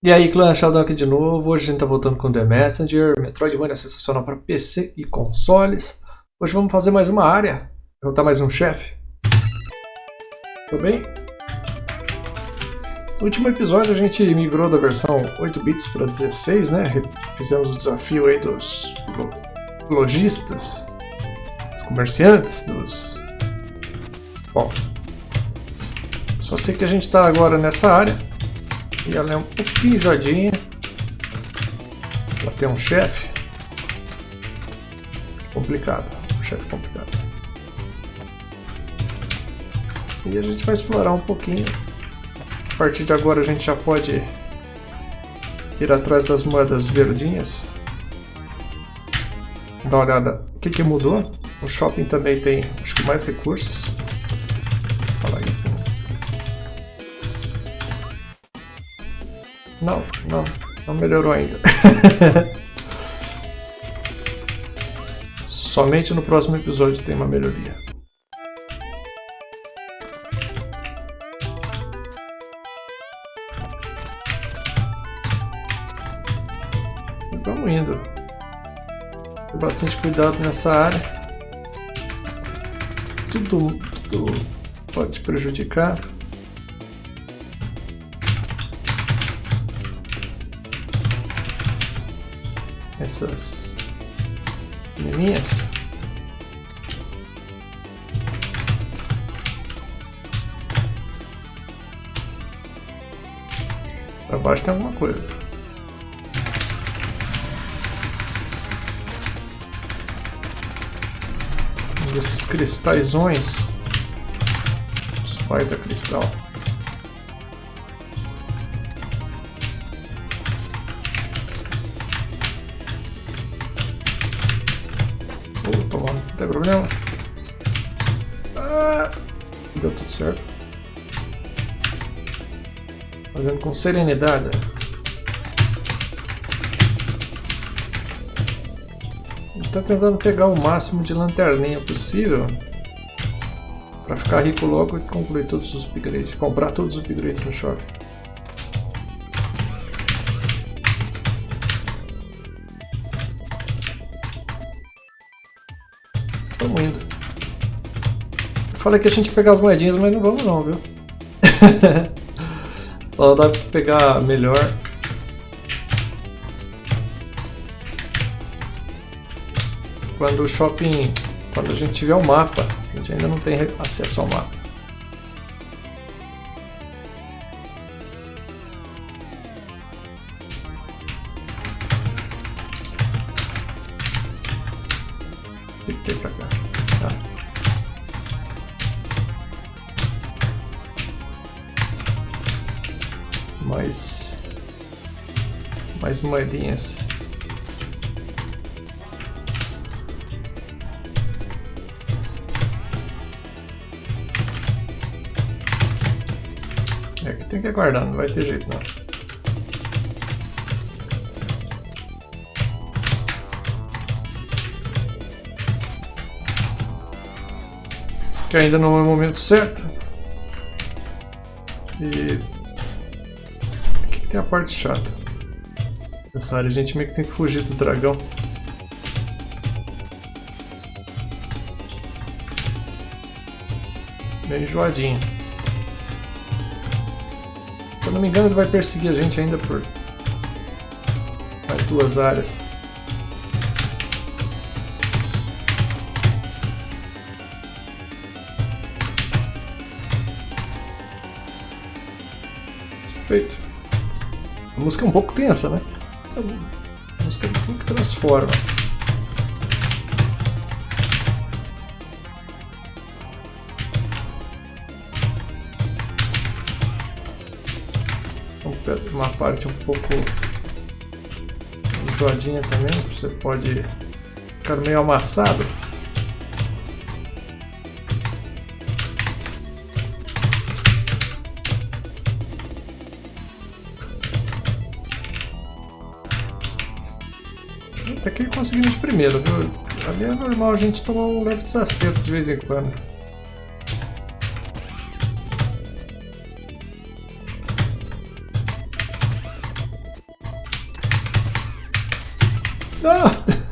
E aí, clã Sheldon aqui de novo. Hoje a gente tá voltando com The Messenger. Metroidvania sensacional para PC e consoles. Hoje vamos fazer mais uma área. Derrotar mais um chefe. Tudo bem? No último episódio a gente migrou da versão 8 bits para 16, né? Fizemos o desafio aí dos lojistas, dos comerciantes, dos... Bom, só sei que a gente está agora nessa área e ela é um pouquinho enjoadinha. Ela tem um chefe. Complicado. Um chefe complicado. E a gente vai explorar um pouquinho. A partir de agora a gente já pode ir atrás das moedas verdinhas. Dá uma olhada o que, que mudou. O shopping também tem acho que mais recursos. Não, não, não melhorou ainda. Somente no próximo episódio tem uma melhoria. vamos indo. Tem bastante cuidado nessa área. Tudo, tudo pode prejudicar. Essas menininhas. Pra baixo tem alguma coisa. Um desses cristalzões. Spider cristal. Tem problema. Ah, deu tudo certo. Fazendo com serenidade. Estou tentando pegar o máximo de lanterninha possível para ficar rico logo e concluir todos os upgrades, comprar todos os upgrades no shopping. Estamos indo. Falei que a gente ia pegar as moedinhas, mas não vamos não, viu? Só dá pra pegar melhor. Quando o shopping... Quando a gente tiver o mapa. A gente ainda não tem acesso ao mapa. Mais moedinhas. É que tem que aguardar, não vai ter jeito não. que ainda não é o momento certo. E aqui tem a parte chata. Nessa área a gente meio que tem que fugir do dragão. Meio enjoadinho. Se eu não me engano ele vai perseguir a gente ainda por mais duas áreas. Perfeito. A música é um pouco tensa, né? A música é um que transforma. Uma parte um pouco enjoadinha também, você pode ficar meio amassado. conseguindo de primeiro, viu? Ali é normal a gente tomar um leve desacerto de vez em quando. Não! Ah!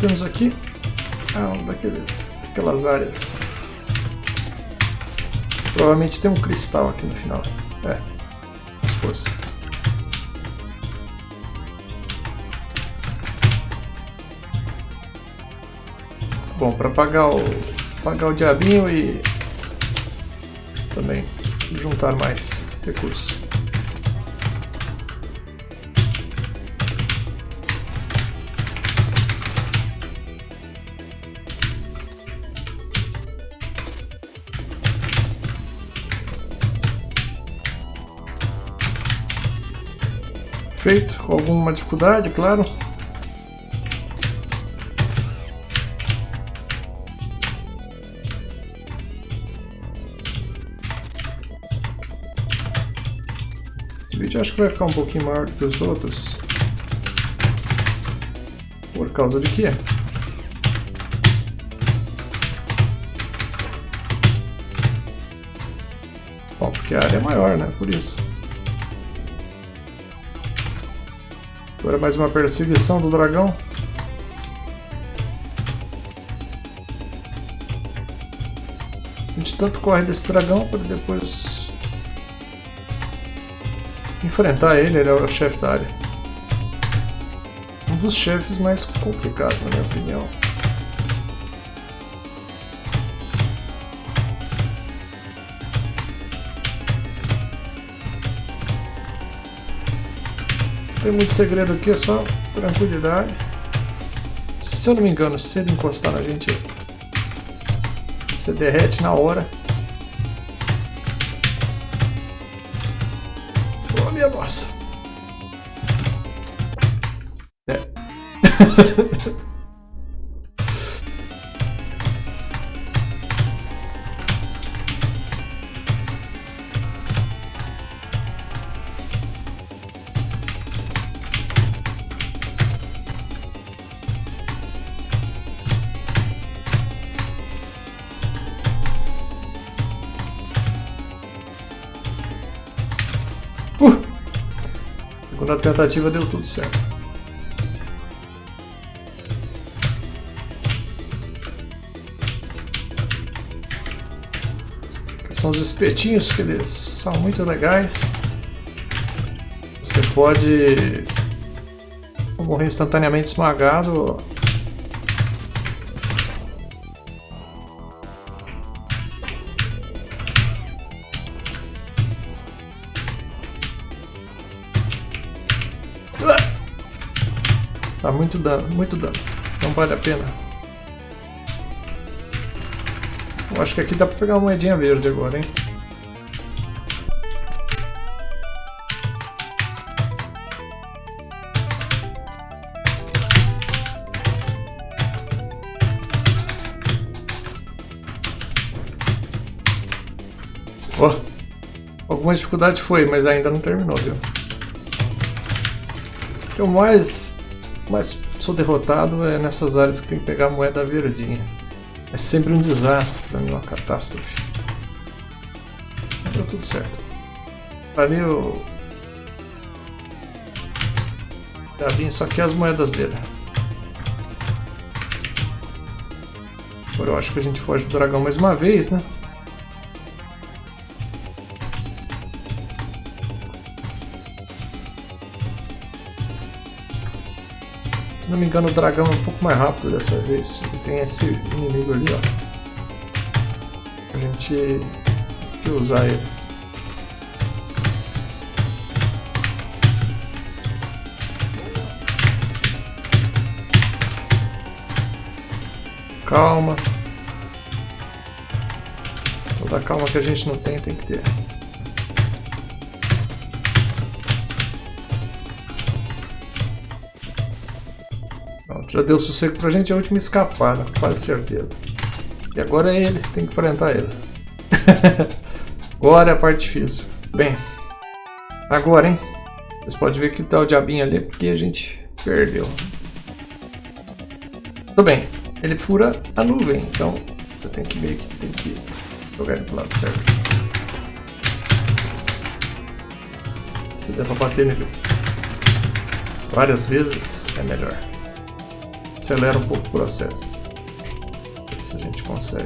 temos aqui? Ah, um daqueles, aquelas áreas. Provavelmente tem um cristal aqui no final. É, as forças. Bom, para pagar o pagar o diabinho e também juntar mais recursos. Feito, com alguma dificuldade, claro. Esse vídeo acho que vai ficar um pouquinho maior do que os outros. Por causa de quê? Bom, porque a área é maior, né? Por isso. Agora mais uma perseguição do dragão. A gente tanto corre desse dragão para depois enfrentar ele, ele é o chefe da área. Um dos chefes mais complicados, na minha opinião. Tem muito segredo aqui, é só tranquilidade. Se eu não me engano, se ele encostar na gente, você derrete na hora. Oh, minha nossa. É. Segunda tentativa deu tudo certo. São os espetinhos que eles são muito legais. Você pode morrer instantaneamente esmagado Tá muito dano, muito dano. Não vale a pena. Eu acho que aqui dá pra pegar uma moedinha verde agora, hein? Oh, alguma dificuldade foi, mas ainda não terminou, viu? O mais mas sou derrotado é nessas áreas que tem que pegar a moeda verdinha. É sempre um desastre pra mim, uma catástrofe. Deu tudo certo. Ali eu... Já vim só que as moedas dele. Agora eu acho que a gente foge do dragão mais uma vez, né? Se não me engano o dragão é um pouco mais rápido dessa vez. Tem esse inimigo ali, ó. A gente tem que usar ele. Calma. Toda calma que a gente não tem, tem que ter. Já deu sossego pra gente a última escapada, quase certeza. E agora é ele, tem que enfrentar ele. agora é a parte difícil. Bem, agora, hein? Vocês podem ver que tá o diabinho ali porque a gente perdeu. Tudo bem, ele fura a nuvem, então você tem que meio que tem que jogar ele pro lado certo. Se der pra bater nele várias vezes, é melhor. Acelera um pouco o processo. Ver se a gente consegue.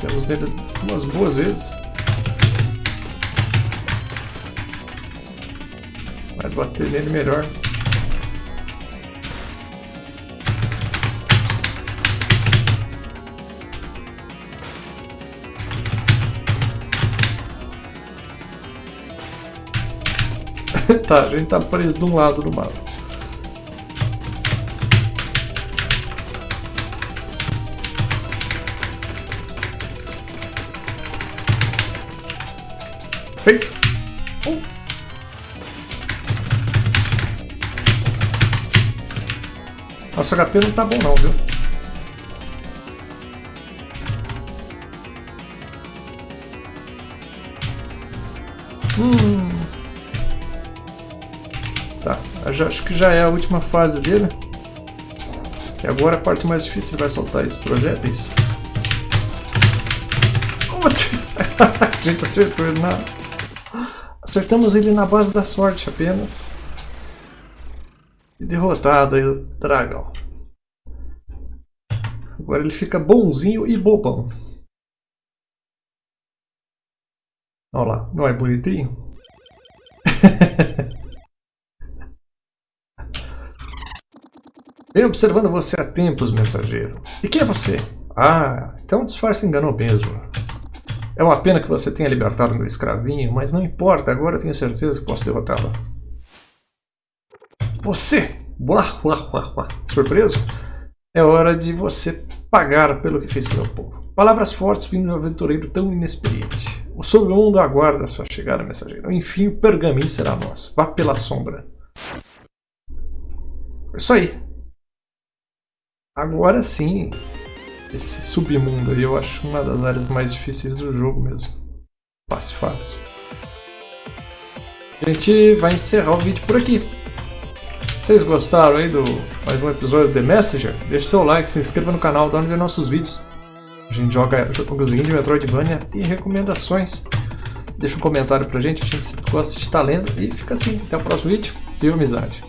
Temos nele umas boas vezes. Mas bater nele melhor. tá, a gente tá preso de um lado do mapa. Feito. Uh. Nosso HP não tá bom não, viu? Hum. Acho que já é a última fase dele. E agora a parte mais difícil vai soltar esse projéteis. Como assim? a gente acertou ele na... Acertamos ele na base da sorte apenas. E derrotado aí o dragão. Agora ele fica bonzinho e bobão. Olha lá, não é bonitinho? Venho observando você há tempos, mensageiro. E quem é você? Ah, então o disfarce enganou mesmo. É uma pena que você tenha libertado meu escravinho, mas não importa, agora tenho certeza que posso derrotá-lo. Você! Uá, uá, uá, uá. Surpreso? É hora de você pagar pelo que fez com meu povo. Palavras fortes vindo de um aventureiro tão inexperiente. O submundo aguarda a sua chegada, mensageiro. Enfim, o pergaminho será nosso. Vá pela sombra. É isso aí. Agora sim, esse submundo aí eu acho uma das áreas mais difíceis do jogo mesmo. Fácil, fácil. A gente vai encerrar o vídeo por aqui. Vocês gostaram aí do mais um episódio do The Messenger? Deixe seu like, se inscreva no canal, dá onde ver nossos vídeos. A gente joga jogozinho de Metroidvania e recomendações. Deixa um comentário pra gente, a gente gosta de estar lendo. E fica assim, até o próximo vídeo. Viva amizade!